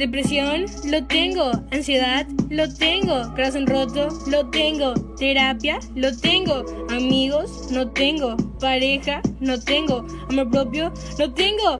Depresión, lo tengo. Ansiedad, lo tengo. Corazón roto, lo tengo. Terapia, lo tengo. Amigos, no tengo. Pareja, no tengo. Amor propio, no tengo.